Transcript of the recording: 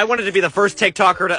I wanted to be the first TikToker to